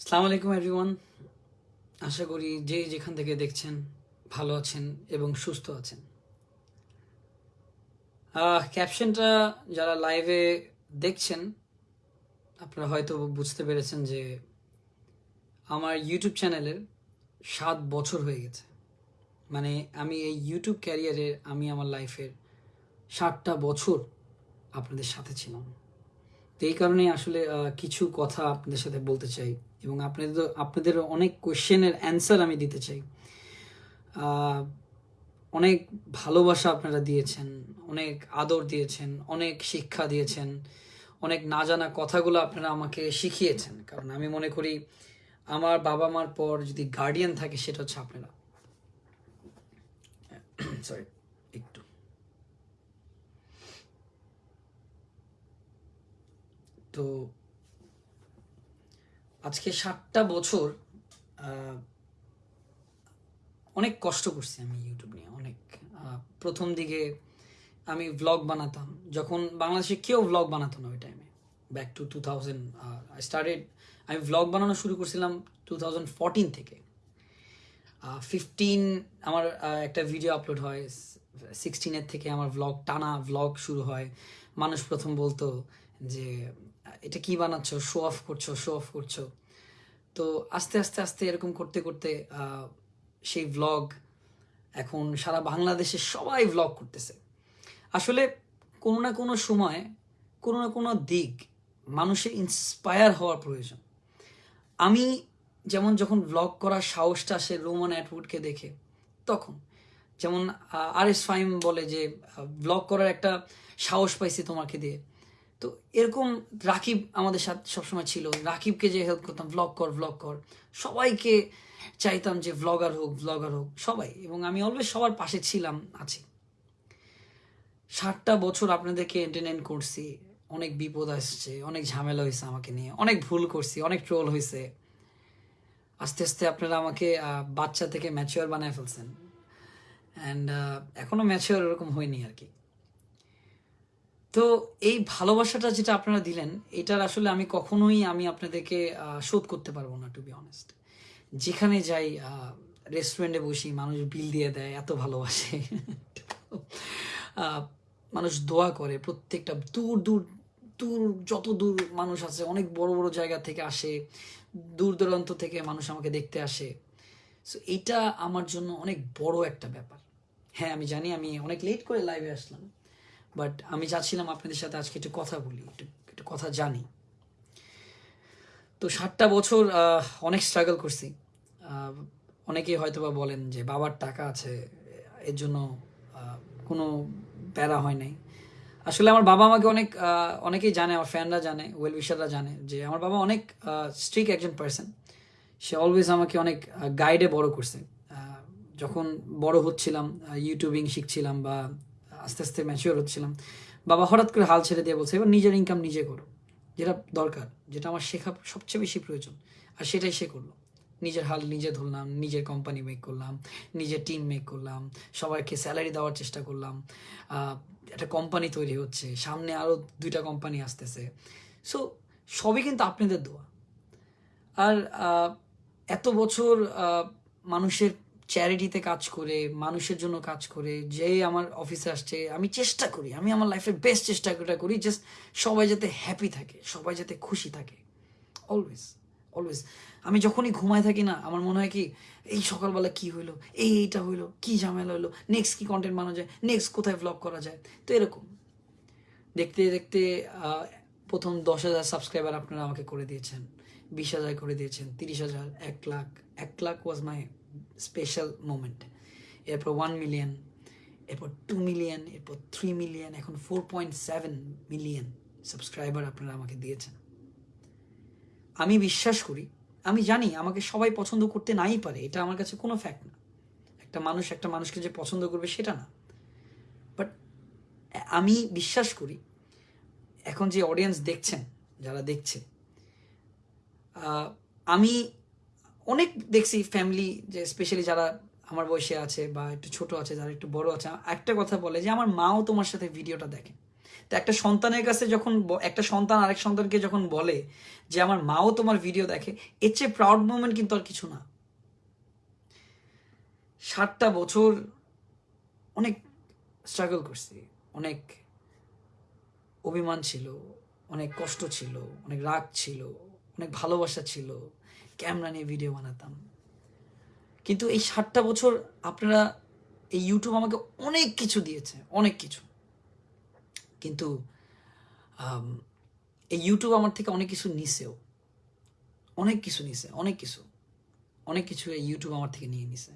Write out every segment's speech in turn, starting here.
আসসালামু আলাইকুম এভরিওয়ান আশা করি যে যেখান থেকে দেখছেন ভালো আছেন এবং সুস্থ আছেন। ক্যাপশনটা যারা লাইভে দেখছেন, আপনারা হয়তো বুঝতে পেরেছেন যে আমার ইউটিউব চ্যানেলের সাত বছর হয়ে গেছে। মানে আমি এই ইউটিউব ক্যারিয়ারে আমি আমার লাইফের ষাটটা বছর আপনাদের সাথে ছিলাম। তো এই কারণে আসলে কিছু কথা আপনাদের সাথে বলতে চাই এবং আপনাদের আপনাদের অনেক কোয়েশ্চেনের অ্যান্সার আমি দিতে চাই। অনেক ভালোবাসা আপনারা দিয়েছেন, অনেক আদর দিয়েছেন, অনেক শিক্ষা দিয়েছেন, অনেক না জানা কথাগুলো আপনারা আমাকে শিখিয়েছেন। কারণ আমি মনে করি, আমার বাবা মার পর যদি গার্ডিয়ান থাকে সেটা হচ্ছে আপনারা। সরি একটু তো আজকে সাতটা বছর অনেক কষ্ট করছি আমি ইউটিউব নিয়ে, অনেক। প্রথম দিকে আমি ভ্লগ বানাতাম, যখন বাংলাদেশে কেউ ভ্লগ বানাতো না ওই টাইমে back to two thousand started আমি ভ্লগ বানানো শুরু করছিলাম টু থাউজেন্ড ফোরটিন থেকে। ফিফটিন আমার একটা ভিডিও আপলোড হয় সিক্সটিনের থেকে আমার ভ্লগ টানা ভ্লগ শুরু হয়। মানুষ প্রথম বলতো যে, এটা কি বানাচ্ছো? শো অফ করছ শো অফ করছ। তো আস্তে আস্তে আস্তে এরকম করতে করতে সেই ভ্লগ এখন সারা বাংলাদেশে সবাই ভ্লগ করতেছে। আসলে কোনো না কোনো সময়, কোনো না কোনো দিক মানুষের ইন্সপায়ার হওয়ার প্রয়োজন। আমি যেমন যখন ভ্লগ করার সাহসটা আসে রোমান অ্যাটউডকে দেখে, তখন। যেমন আর এস ফাইম বলে যে ভ্লগ করার একটা সাহস পাইছি তোমাকে দিয়ে। তো এরকম রাকিব আমাদের সাথে সবসময় ছিল। রাকিবকে যে হেল্প করতাম ভ্লগ কর ভ্লগ কর। সবাইকে চাইতাম যে ভ্লগার হোক ভ্লগার হোক, সবাই। এবং আমি অলওয়েজ সবার পাশে ছিলাম, আছি। ষাটটা বছর আপনাদেরকে এন্টারটেন করছি। অনেক বিপদ আসছে, অনেক ঝামেলা হয়েছে আমাকে নিয়ে, অনেক ভুল করছি, অনেক ট্রোল হয়েছে। আস্তে আস্তে আপনারা আমাকে বাচ্চা থেকে ম্যাচিওর বানায় ফেলছেন। অ্যান্ড এখনও ম্যাচিওর এরকম হয়নি আর কি। তো এই ভালোবাসাটা যেটা আপনারা দিলেন, এটার আসলে আমি কখনোই আমি আপনাদেরকে শোধ করতে পারব না টু বি অনেস্ট যেখানে যাই রেস্টুরেন্টে বসি, মানুষ বিল দিয়ে দেয়, এত ভালোবাসে। মানুষ দোয়া করে, প্রত্যেকটা দূর দূর দূর, যত দূর মানুষ আছে, অনেক বড় বড় জায়গা থেকে আসে, দূর দূরান্ত থেকে মানুষ আমাকে দেখতে আসে। সো এটা আমার জন্য অনেক বড় একটা ব্যাপার। হ্যাঁ আমি জানি, আমি অনেক লেট করে লাইভে আসলাম। বাট আমি চাচ্ছিলাম আপনাদের সাথে আজকে একটু কথা বলি, একটু একটু কথা জানি। তো ষাটটা বছর অনেক স্ট্রাগল করছি। অনেকেই হয়তো বা বলেন যে বাবার টাকা আছে, এর জন্য কোনো প্যারা হয় নাই। আসলে আমার বাবা আমাকে অনেক অনেকেই জানে, আমার ফ্যানরা জানে ওয়েল উইশাররা জানে যে আমার বাবা অনেক স্ট্রিক একজন পার্সন সে অলওয়েজ আমাকে অনেক গাইডে বড় করছে। যখন বড় হচ্ছিলাম ইউটিউবিং শিখছিলাম বা আস্তে আস্তে ম্যাচিওর হচ্ছিলাম। বাবা হঠাৎ করে হাল ছেড়ে দিয়ে বলছে, এবার নিজের ইনকাম নিজে করো, যেটা দরকার, যেটা আমার শেখা সবচেয়ে বেশি প্রয়োজন। আর সেটাই সে করল। নিজের হাল নিজে ধরলাম, নিজের কোম্পানি মেক করলাম, নিজের টিম মেক করলাম, সবাইকে স্যালারি দেওয়ার চেষ্টা করলাম। একটা কোম্পানি তৈরি হচ্ছে, সামনে আরও দুইটা কোম্পানি আসতেছে। সো সবই কিন্তু আপনাদের দোয়া। আর এত বছর মানুষের চ্যারিটিতে কাজ করে, মানুষের জন্য কাজ করে যে আমার অফিসে আসছে, আমি চেষ্টা করি, আমি আমার লাইফের বেস্ট চেষ্টা করি জাস্ট সবাই যাতে হ্যাপি থাকে, সবাই যাতে খুশি থাকে অলওয়েজ অলওয়েজ আমি যখনই ঘুমায় থাকি না, আমার মনে হয় কি, এই সকালবেলা কি হইল, এই এইটা হইল, কি ঝামেলা হইল নেক্সট কি কন্টেন্ট বানানো যায় নেক্সট কোথায় ভ্লগ করা যায়, তো এরকম। দেখতে দেখতে প্রথম দশ হাজার সাবস্ক্রাইবার আপনারা আমাকে করে দিয়েছেন, বিশ হাজার করে দিয়েছেন, তিরিশ হাজার, এক লাখ এক lakh was my special moment এরপর ওয়ান মিলিয়ন এরপর টু মিলিয়ন এরপর থ্রি মিলিয়ন এখন four point seven million subscriber আপনারা আমাকে দিয়েছেন। আমি বিশ্বাস করি, আমি জানি আমাকে সবাই পছন্দ করতে নাই পারে, এটা আমার কাছে কোনো ফ্যাক্ট না। একটা মানুষ একটা মানুষকে যে পছন্দ করবে সেটা না। বাট আমি বিশ্বাস করি, এখন যে অডিয়েন্স দেখছেন, যারা দেখছে আমি অনেক দেখছি ফ্যামিলি যে স্পেশালি যারা আমার বয়সে আছে বা একটু ছোট আছে, যারা একটু বড় আছে, একটা কথা বলে যে আমার মাও তোমার সাথে ভিডিওটা দেখে। তো একটা সন্তানের কাছে যখন একটা সন্তান আরেক সন্তানকে যখন বলে যে আমার মাও তোমার ভিডিও দেখে, এর চেয়ে প্রাউড মোমেন্ট কিন্তু আর কিছু না। সাতটা বছর অনেক স্ট্রাগল করছি। অনেক অভিমান ছিল, অনেক কষ্ট ছিল, অনেক রাগ ছিল। অনেক ভালোবাসা ছিল, ক্যামেরা নিয়ে ভিডিও বানাতাম। কিন্তু এই ষাটটা বছর আপনারা এই ইউটিউব আমাকে অনেক কিছু দিয়েছে, অনেক কিছু। কিন্তু এই ইউটিউব আমার থেকে অনেক কিছু নিছেও। অনেক কিছু নিছে, অনেক কিছু। অনেক কিছু এই ইউটিউব আমার থেকে নিয়ে নিছে।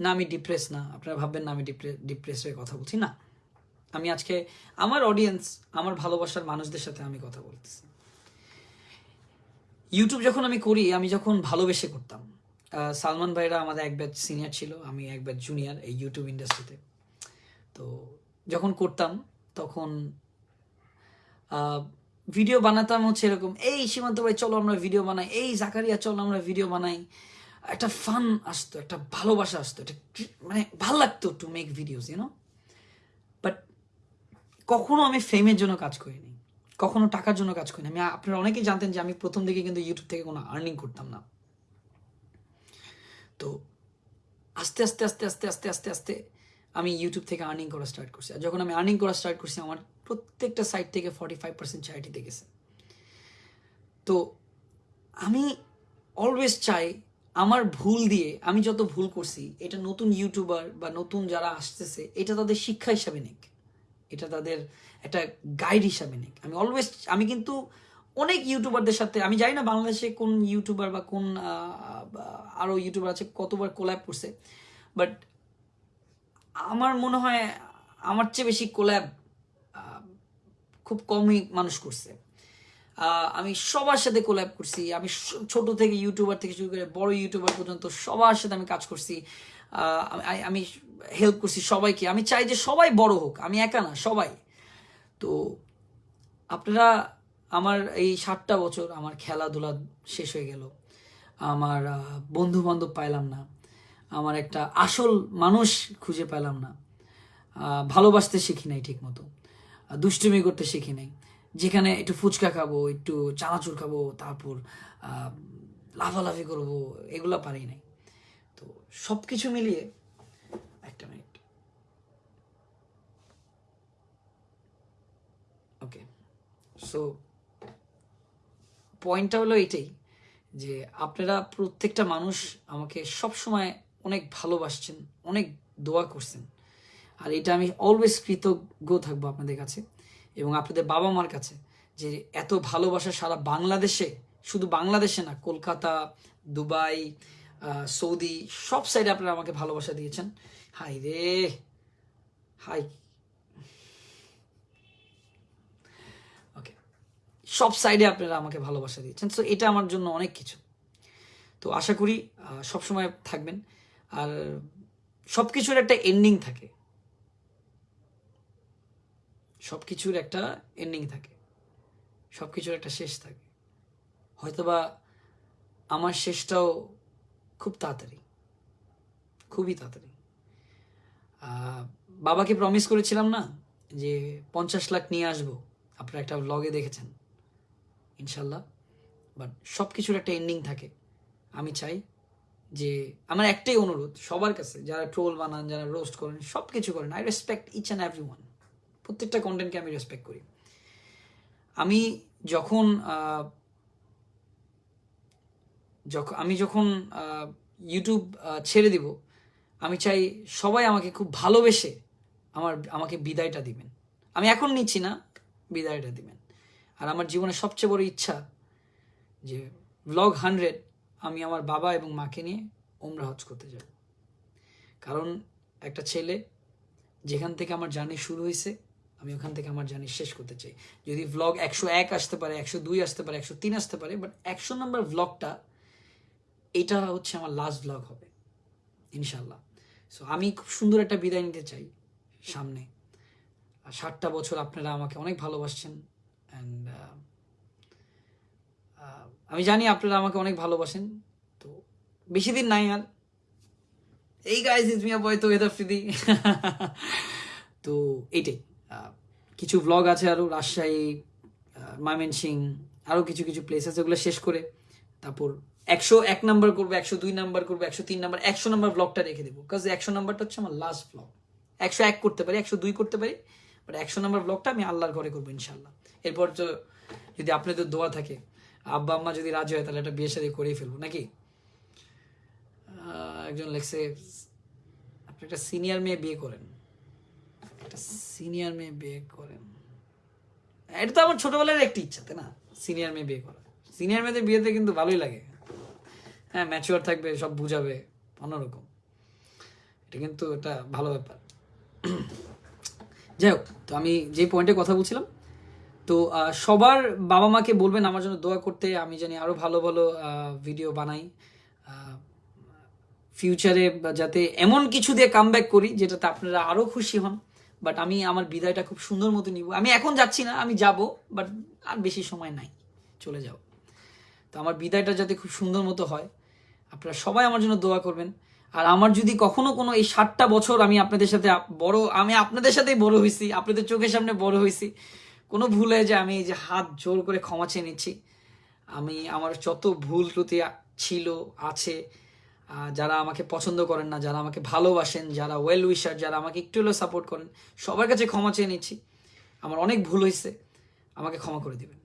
না, আমি ডিপ্রেস না, আপনারা ভাববেন না আমি ডিপ্রেস হয়ে কথা বলছি, না। আমি আজকে আমার অডিয়েন্স আমার ভালোবাসার মানুষদের সাথে আমি কথা বলতেছি। ইউটিউব যখন আমি করি, আমি যখন ভালোবেসে করতাম সালমান ভাইরা আমাদের এক ব্যাচ সিনিয়র ছিল, আমি এক ব্যাচ জুনিয়র এই ইউটিউব ইন্ডাস্ট্রিতে তো। যখন করতাম, তখন ভিডিও বানাতাম হচ্ছে এরকম, এই সীমান্ত ভাই, চলো আমরা ভিডিও বানাই, এই জাকারিয়া, চলো আমরা ভিডিও বানাই। একটা ফান আসতো, একটা ভালোবাসা আসতো, একটা মানে ভালো লাগতো to make videos you know but কখনো আমি ফেমের জন্য কাজ করিনি। কখনো টাকার জন্য কাজ করিনি আমি, আপনারা অনেকেই জানতেন যে আমি প্রথম দিকে কিন্তু ইউটিউব থেকে কোনো আর্নিং করতাম না। তো আস্তে আস্তে আস্তে আস্তে আস্তে আস্তে আস্তে আমি ইউটিউব থেকে আর্নিং করা স্টার্ট করছি। আর যখন আমি আর্নিং করা স্টার্ট করছি, আমার প্রত্যেকটা সাইট থেকে ফর্টি ফাইভ পার্সেন্ট চ্যারিটিতে গেছে তো আমি অলওয়েজ চাই আমার ভুল দিয়ে, আমি যত ভুল করছি, এটা নতুন ইউটিউবার বা নতুন যারা আসতেছে, এটা তাদের শিক্ষা হিসাবে নিক। এটা তাদের একটা গাইড হিসাবে নিক। আমি অলওয়েজ আমি কিন্তু অনেক ইউটিউবারদের সাথে আমি জানি না বাংলাদেশে কোন ইউটিউবার বা কোন আহ, ইউটিউবার আছে কতবার কোল্যাব করছে বাট আমার মনে হয় আমার চেয়ে বেশি কোল্যাব খুব কমই মানুষ করছে। আমি সবার সাথে কোল্যাব করছি আমি ছোট থেকে ইউটিউবার থেকে শুরু করে বড় ইউটিউবার পর্যন্ত সবার সাথে আমি কাজ করছি। আমি- হেল্প করছি সবাইকে। আমি চাই যে সবাই বড় হোক। আমি একা না, সবাই। তো আপনারা আমার এই সাতটা বছর আমার খেলাধুলা শেষ হয়ে গেল। আমার বন্ধু বান্ধব পাইলাম না। আমার একটা আসল মানুষ খুঁজে পেলাম না। ভালোবাসতে শিখি নাই ঠিক মতো দুষ্টুমি করতে শিখি নাই। যেখানে একটু ফুচকা খাব, একটু চানাচুর খাব, তারপর লাফালাফি করব, এগুলো পারি নাই। তো সব কিছু মিলিয়ে একটা মিনিট ওকে সো পয়েন্টটা হলো এটাই যে আপনারা প্রত্যেকটা মানুষ আমাকে সব সময় অনেক ভালোবাসছেন, অনেক দোয়া করছেন। আর এটা আমি অলওয়েজ কৃতজ্ঞ থাকব আপনাদের কাছে এবং আপনাদের বাবা মার কাছে, যে এত ভালোবাসা সারা বাংলাদেশে, শুধু বাংলাদেশে না, কলকাতা, দুবাই সৌদি সব সাইডে আপনারা আমাকে ভালোবাসা দিয়েছেন। হাই রে হাই ওকে সব সাইডে আপনারা আমাকে ভালোবাসা দিয়েছেন। সো এটা আমার জন্য অনেক কিছু। তো আশা করি সবসময় থাকবেন। আর সব কিছুর একটা এন্ডিং থাকে। সব কিছুর একটা এন্ডিং থাকে। সব কিছুর একটা শেষ থাকে। হয়তোবা আমার শেষটাও খুব তাড়াতাড়ি, খুবই তাড়াতাড়ি। বাবাকে প্রমিস করেছিলাম না যে পঞ্চাশ লাখ নিয়ে আসব। আপনারা একটা ব্লগে দেখেছেন, ইনশাল্লাহ। বাট সব কিছুর একটা এন্ডিং থাকে। আমি চাই যে, আমার একটাই অনুরোধ সবার কাছে, যারা ট্রোল বানান, যারা রোস্ট করেন সব কিছু করেন। I respect each and every one প্রত্যেকটা কন্টেন্টকে আমি রেসপেক্ট করি। আমি যখন যখন আমি যখন ইউটিউব ছেড়ে দিব, আমি চাই সবাই আমাকে খুব ভালোবেসে আমার, আমাকে বিদায়টা দিবেন। আমি এখন নিচ্ছি না, বিদায়টা দিবেন। আর আমার জীবনের সবচেয়ে বড় ইচ্ছা যে ব্লগ হান্ড্রেড আমি আমার বাবা এবং মাকে নিয়ে ওমরা হজ করতে যাব। কারণ একটা ছেলে যেখান থেকে আমার জার্নি শুরু হয়েছে, আমি ওখান থেকে আমার জার্নি শেষ করতে চাই। যদি ভ্লগ একশো এক আসতে পারে, একশো দুই আসতে পারে, একশো তিন আসতে পারে বাট একশো নম্বর ভ্লগটা এটা হচ্ছে আমার লাস্ট ভ্লগ হবে ইনশাল্লাহ সো আমি খুব সুন্দর একটা বিদায় নিতে চাই সামনে। ষাটটা বছর আপনারা আমাকে অনেক ভালোবাসছেন অ্যান্ড আমি জানি আপনারা আমাকে অনেক ভালোবাসেন। তো, বেশি দিন নাই আর। এই গাইজ ইজ মিয়া বয় তো এদার ফ্রিদি তো এইটাই কিছু ব্লগ আছে আরও রাজশাহী ময়মনসিং আরও কিছু কিছু প্লেস আছে ওগুলো শেষ করে তারপর একশো এক নাম্বার করব, একশো দুই নাম্বার করব, একশো তিন নাম্বার, একশো নাম্বার ব্লগটা রেখে দেবো। কাজ একশো নাম্বারটা হচ্ছে আমার লাস্ট ব্লগ একশো এক করতে পারি, একশো দুই করতে পারি বাট একশো নাম্বার ব্লগটা আমি আল্লাহর ঘরে করব ইনশাল্লাহ এরপর তো যদি আপনাদের দোয়া থাকে, আব্বা আম্মা যদি রাজি হয় তাহলে একটা বিয়ে শাদী করেই ফেলব, নাকি? একজন লেখছে, আপনি একটা সিনিয়র মেয়ে বিয়ে করেন। একটা সিনিয়র মেয়ে বিয়ে করেন। এটা তো আমার ছোটবেলার একটি ইচ্ছা, তাই না? সিনিয়র মেয়ে বিয়ে করা। সিনিয়র মেয়েদের বিয়েতে কিন্তু ভালোই লাগে। হ্যাঁ ম্যাচিওর থাকবে, সব বুঝাবে, অন্যরকম। এটা কিন্তু এটা ভালো ব্যাপার। যাই হোক, তো আমি যে পয়েন্টে কথা বলছিলাম, তো সবার বাবা মাকে বলবেন আমার জন্য দোয়া করতে, আমি জানি আরও ভালো ভালো ভিডিও বানাই। ফিউচারে যাতে এমন কিছু দিয়ে কাম করি যেটাতে আপনারা আরও খুশি হন। বাট আমি আমার বিদায়টা খুব সুন্দর মতো নিব। আমি এখন যাচ্ছি না, আমি যাব বাট আর বেশি সময় নাই, চলে যাব। তো আমার বিদায়টা যাতে খুব সুন্দর মতো হয় আপনারা সবাই আমার জন্য দোয়া করবেন। আর আমার যদি কখনো কোনো এই ষাটটা বছর আমি আপনাদের সাথে বড়, আমি আপনাদের সাথেই বড় হয়েছি, আপনাদের চোখের সামনে বড় হয়েছি, কোনো ভুল যে আমি এই যে হাত জোর করে ক্ষমা চেয়ে নিচ্ছি। আমি, আমার যত ভুল ত্রুটি ছিল, আছে যারা আমাকে পছন্দ করেন না, যারা আমাকে ভালোবাসেন, যারা ওয়েল উইশার যারা আমাকে একটু হলেও সাপোর্ট করেন, সবার কাছে ক্ষমা চেয়ে নিচ্ছি। আমার অনেক ভুল হয়েছে, আমাকে ক্ষমা করে দিবেন।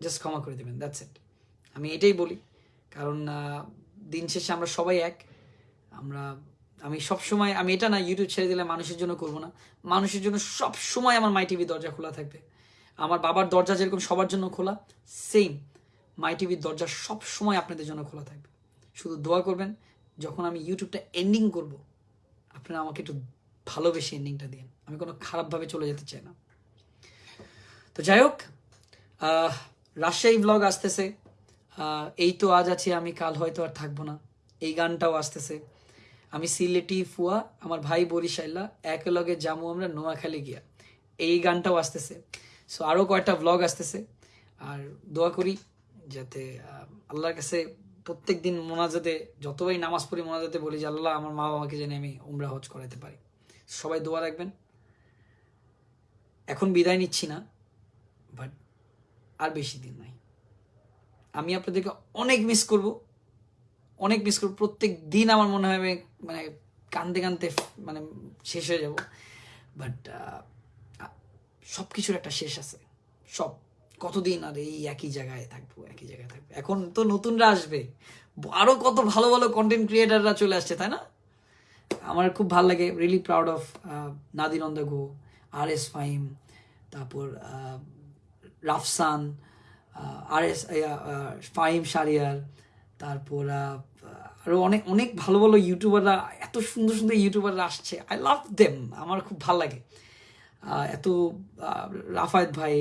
জাস্ট ক্ষমা করে দেবেন দ্যাটস ইট আমি এটাই বলি, কারণ দিন শেষে আমরা সবাই এক। আমরা, আমি সব সময় আমি এটা না ইউটিউব ছেড়ে দিলে মানুষের জন্য করব না। মানুষের জন্য সব সময় আমার মাই টিভি দরজা খোলা থাকবে। আমার বাবার দরজা যেরকম সবার জন্য খোলা সেম মাই টিভির দরজা সব সময় আপনাদের জন্য খোলা থাকবে। শুধু দোয়া করবেন, যখন আমি ইউটিউবটা এন্ডিং করব, আপনারা আমাকে একটু ভালোবেসে এন্ডিংটা দিন আমি কোনো খারাপভাবে চলে যেতে চাই না। তো যাই হোক রাজশাহী ব্লগ আসতেছে। এই তো আজ আছি, আমি কাল হয়তো আর থাকব না। এই গানটাও আসতেছে। আমি সিলেটি ফুয়া, আমার ভাই বরিশাইলা একেলগে যাব আমরা নোয়াখালী গিয়া। এই গানটাও আসতেছে। সো আরও কয়েকটা ব্লগ আসতেছে। আর দোয়া করি যাতে আল্লাহর কাছে প্রত্যেক দিন মোনাজাতে, যতবারই নামাজ পড়ি মোনাজাতে বলি যে, আল্লাহ আমার মা বাবাকে যেন আমি উমরা হজ করাতে পারি। সবাই দোয়া রাখবেন। এখন বিদায় নিচ্ছি না বাট আর বেশি দিন নাই। আমি আপনাদেরকে অনেক মিস করব। অনেক মিস করব। প্রত্যেক দিন আমার মনে হয় মানে কানতে কানতে মানে শেষ হয়ে যাব। বাট সব কিছুর একটা শেষ আছে। সব, কতদিন আর এই একই জায়গায় থাকব, একই জায়গায় থাকব। এখন তো নতুনরা আসবে। আরও কত ভালো ভালো কন্টেন্ট ক্রিয়েটাররা চলে আসছে, তাই না? আমার খুব ভালো লাগে। রিয়েলি প্রাউড অফ অন গো আর এস ফাইম তারপর রাফসান আর এস ফাইম সারিয়ার তারপর আরও অনেক অনেক ভালো ভালো ইউটিউবাররা, এত সুন্দর সুন্দর ইউটিউবাররা আসছে। আই লাভ দেম আমার খুব ভালো লাগে। এত রাফায়েত ভাই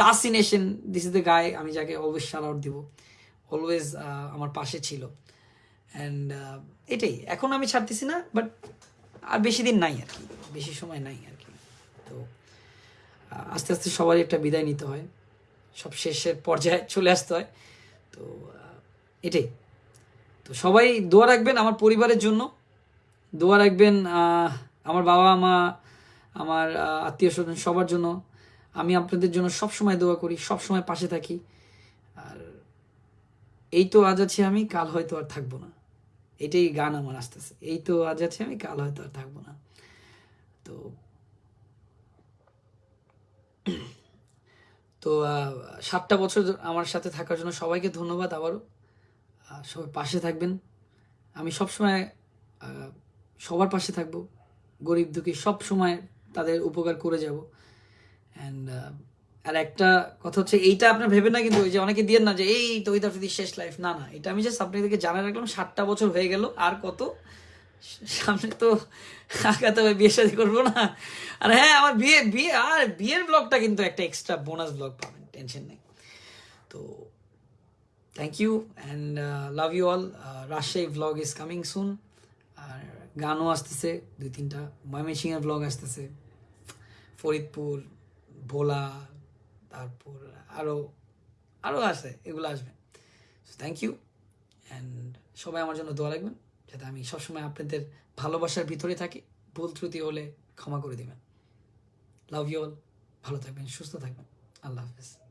তাসিনেশন দিস ইজ দ্য গায়ে আমি যাকে অলওয়েজ শাল আউট দিব। অলওয়েজ আমার পাশে ছিল। অ্যান্ড এটাই, এখন আমি ছাড়তেছি না বাট আর বেশি দিন নাই আর কি, বেশি সময় নাই আর কি। তো আস্তে আস্তে সবারই একটা বিদায় নিতে হয়। সব শেষের পর্যায়ে চলে আসতে হয়। তো এটাই। তো সবাই দোয়া রাখবেন আমার পরিবারের জন্য। দোয়া রাখবেন আমার বাবা, মা, আমার আত্মীয় স্বজন সবার জন্য। আমি আপনাদের জন্য সব সময় দোয়া করি সব সময় পাশে থাকি। আর এই তো আজ আছি আমি, কাল হয়তো আর থাকব না। এটাই গান আমার আসতেছে। এই তো আজ আছি আমি, কাল হয়তো আর থাকব না। তো তো সাতটা বছর আমার সাথে থাকার জন্য সবাইকে ধন্যবাদ আবারও। সবাই পাশে থাকবেন। আমি সবসময় আহ, সবার পাশে থাকব। গরিব দুঃখী সব সময় তাদের উপকার করে যাব। অ্যান্ড আর একটা কথা হচ্ছে এইটা আপনার ভেবে না কিন্তু ওই যে অনেকে দিয়ে না যে এই তো শেষ লাইফ না না এটা আমি জাস্ট আপনাদেরকে জানা রাখলাম ষাটটা বছর হয়ে গেল আর কত? সামনে তো আগাতে হবে বিয়ে শাদী করব না। আর হ্যাঁ আমার বিয়ে বিয়ে, আর বিয়ের ব্লগটা কিন্তু একটা এক্সট্রা বোনাস ব্লগ পাবেন টেনশন নেই। তো thank you and love you all Rajshahi blog is coming soon আর গানও আসতেছে, দুই তিনটা। ময়মনসিংহের ব্লগ আসতেছে। ফরিদপুর, ভোলা, তারপর আরও আরও আছে, এগুলো আসবে। থ্যাংক ইউ অ্যান্ড সবাই আমার জন্য দোয়া রাখবেন। যাতে আমি সবসময় আপনাদের ভালোবাসার ভিতরে থাকি। ভুল ত্রুটি হলে ক্ষমা করে দেবেন। লাভ ইউ অল ভালো থাকবেন, সুস্থ থাকবেন। আল্লাহ হাফেজ।